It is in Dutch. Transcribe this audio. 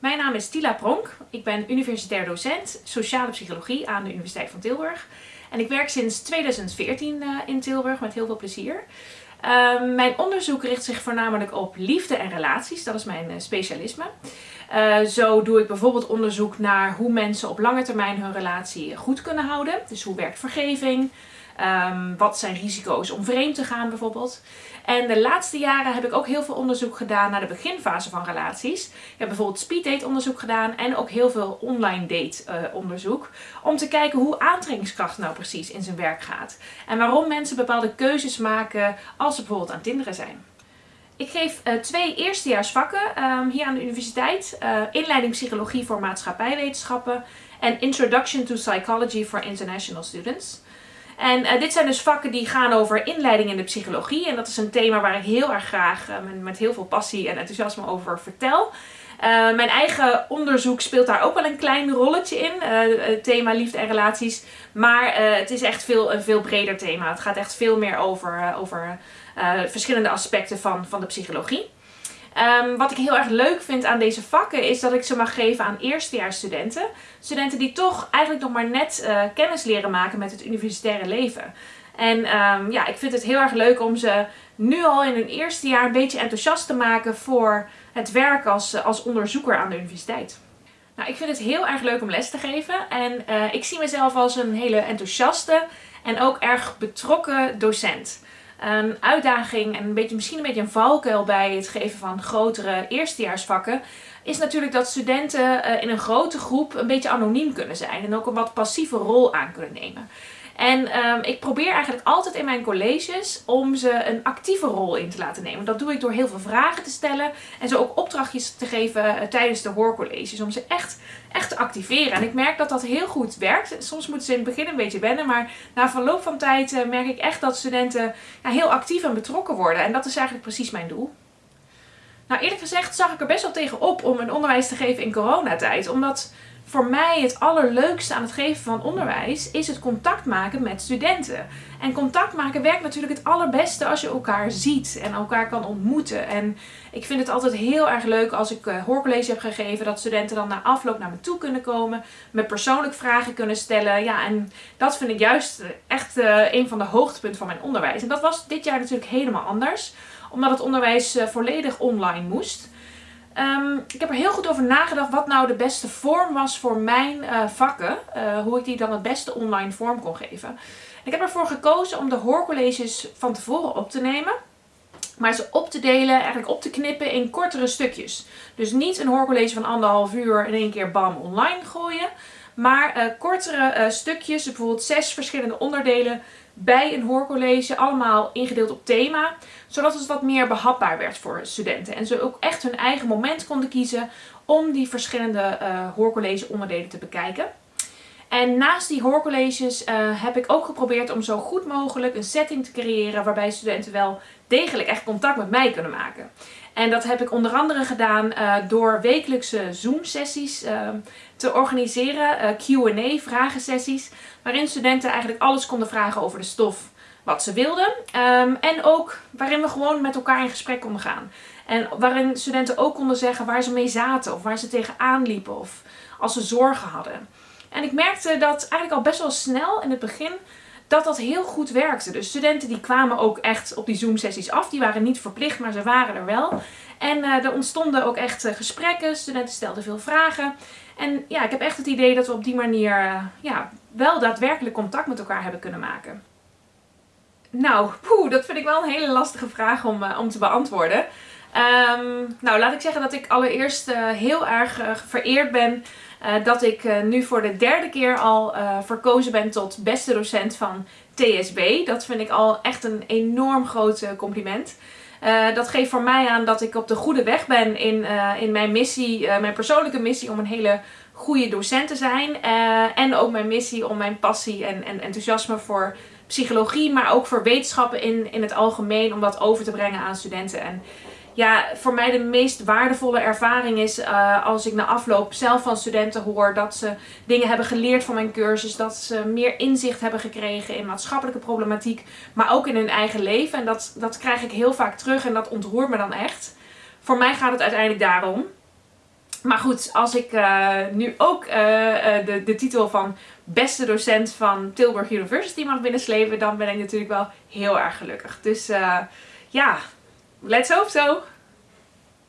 Mijn naam is Tila Pronk. Ik ben universitair docent sociale psychologie aan de Universiteit van Tilburg. En ik werk sinds 2014 uh, in Tilburg met heel veel plezier. Uh, mijn onderzoek richt zich voornamelijk op liefde en relaties. Dat is mijn uh, specialisme. Uh, zo doe ik bijvoorbeeld onderzoek naar hoe mensen op lange termijn hun relatie goed kunnen houden. Dus hoe werkt vergeving? Um, wat zijn risico's om vreemd te gaan bijvoorbeeld? En de laatste jaren heb ik ook heel veel onderzoek gedaan naar de beginfase van relaties. Ik heb bijvoorbeeld speeddate onderzoek gedaan en ook heel veel online date uh, onderzoek. Om te kijken hoe aantrekkingskracht nou precies in zijn werk gaat. En waarom mensen bepaalde keuzes maken ze bijvoorbeeld aan tinderen zijn. Ik geef uh, twee eerstejaarsvakken um, hier aan de universiteit. Uh, inleiding psychologie voor maatschappijwetenschappen en Introduction to Psychology for International Students. En uh, dit zijn dus vakken die gaan over inleiding in de psychologie. En dat is een thema waar ik heel erg graag uh, met, heel veel passie en enthousiasme over vertel. Uh, mijn eigen onderzoek speelt daar ook wel een klein rolletje in. het thema liefde en relaties. Maar het is echt veel, een veel breder thema. Het gaat echt veel meer over, over verschillende aspecten van, van de psychologie. Um, wat ik heel erg leuk vind aan deze vakken is dat ik ze mag geven aan eerstejaarsstudenten. Studenten die toch eigenlijk nog maar net uh, kennis leren maken met het universitaire leven. En um, ja, ik vind het heel erg leuk om ze nu al in hun eerste jaar een beetje enthousiast te maken voor het werk als, als onderzoeker aan de universiteit. Nou, ik vind het heel erg leuk om les te geven en uh, ik zie mezelf als een hele enthousiaste en ook erg betrokken docent een uitdaging en een beetje, misschien een beetje een valkuil bij het geven van grotere eerstejaarsvakken is natuurlijk dat studenten uh, in een grote groep een beetje anoniem kunnen zijn en ook een wat passieve rol aan kunnen nemen. En um, ik probeer eigenlijk altijd in mijn colleges om ze een actieve rol in te laten nemen. Dat doe ik door heel veel vragen te stellen en ze ook opdrachtjes te geven uh, tijdens de hoorcolleges. Om ze echt, echt te activeren. En ik merk dat dat heel goed werkt. Soms moeten ze in het begin een beetje wennen, maar na verloop van tijd uh, merk ik echt dat studenten ja, heel actief en betrokken worden. En dat is eigenlijk precies mijn doel. Nou eerlijk gezegd zag ik er best wel tegen op om een onderwijs te geven in coronatijd. Omdat voor mij het allerleukste aan het geven van onderwijs is het contact maken met studenten. En contact maken werkt natuurlijk het allerbeste als je elkaar ziet en elkaar kan ontmoeten. En ik vind het altijd heel erg leuk als ik uh, hoorcollege heb gegeven dat studenten dan na afloop naar me toe kunnen komen, me persoonlijk vragen kunnen stellen. Ja, en dat vind ik juist echt uh, een van de hoogtepunten van mijn onderwijs. En dat was dit jaar natuurlijk helemaal anders, omdat het onderwijs volledig online moest. Um, ik heb er heel goed over nagedacht wat nou de beste vorm was voor mijn uh, vakken. Uh, hoe ik die dan het beste online vorm kon geven. Ik heb ervoor gekozen om de hoorcolleges van tevoren op te nemen. Maar ze op te delen, eigenlijk op te knippen in kortere stukjes. Dus niet een hoorcollege van anderhalf uur in één keer bam online gooien. Maar uh, kortere stukjes, bijvoorbeeld zes verschillende onderdelen bij een hoorcollege, allemaal ingedeeld op thema, zodat het wat meer behapbaar werd voor studenten. En ze ook echt hun eigen moment konden kiezen om die verschillende uh, hoorcollege onderdelen te bekijken. En naast die hoorcolleges heb ik ook geprobeerd om zo goed mogelijk een setting te creëren waarbij studenten wel degelijk echt contact met mij kunnen maken. En dat heb ik onder andere gedaan uh, door wekelijkse Zoom sessies uh, te organiseren, uh, Q&A vragensessies, waarin studenten eigenlijk alles konden vragen over de stof wat ze wilden. Um, en ook waarin we gewoon met elkaar in gesprek konden gaan. En waarin studenten ook konden zeggen waar ze mee zaten of waar ze tegenaan liepen of als ze zorgen hadden. En ik merkte dat eigenlijk al best wel snel in het begin dat dat heel goed werkte. Dus studenten die kwamen ook echt op die Zoom sessies af. Die waren niet verplicht, maar ze waren er wel. En uh, er ontstonden ook echt uh, gesprekken. Studenten stelden veel vragen. En ja, ik heb echt het idee dat we op die manier uh, ja, wel daadwerkelijk contact met elkaar hebben kunnen maken. Nou, dat vind ik wel een hele lastige vraag om, om te beantwoorden. Um, nou, laat ik zeggen dat ik allereerst heel erg vereerd ben uh, dat ik uh, nu voor de derde keer al uh, verkozen ben tot beste docent van TSB. Dat vind ik al echt een enorm groot compliment. dat geeft voor mij aan dat ik op de goede weg ben in, in mijn missie, mijn persoonlijke missie om een hele goede docent te zijn. en ook mijn missie om mijn passie en, en enthousiasme voor psychologie, maar ook voor wetenschappen in, in het algemeen, om dat over te brengen aan studenten. En ja, voor mij de meest waardevolle ervaring is uh, als ik na afloop zelf van studenten hoor dat ze dingen hebben geleerd van mijn cursus. Dat ze meer inzicht hebben gekregen in maatschappelijke problematiek, maar ook in hun eigen leven. En dat, dat krijg ik heel vaak terug en dat ontroert me dan echt. Voor mij gaat het uiteindelijk daarom. Maar goed, als ik nu ook de, de titel van beste docent van Tilburg University mag binnenslepen, dan ben ik natuurlijk wel heel erg gelukkig. Dus ja, let's hope so!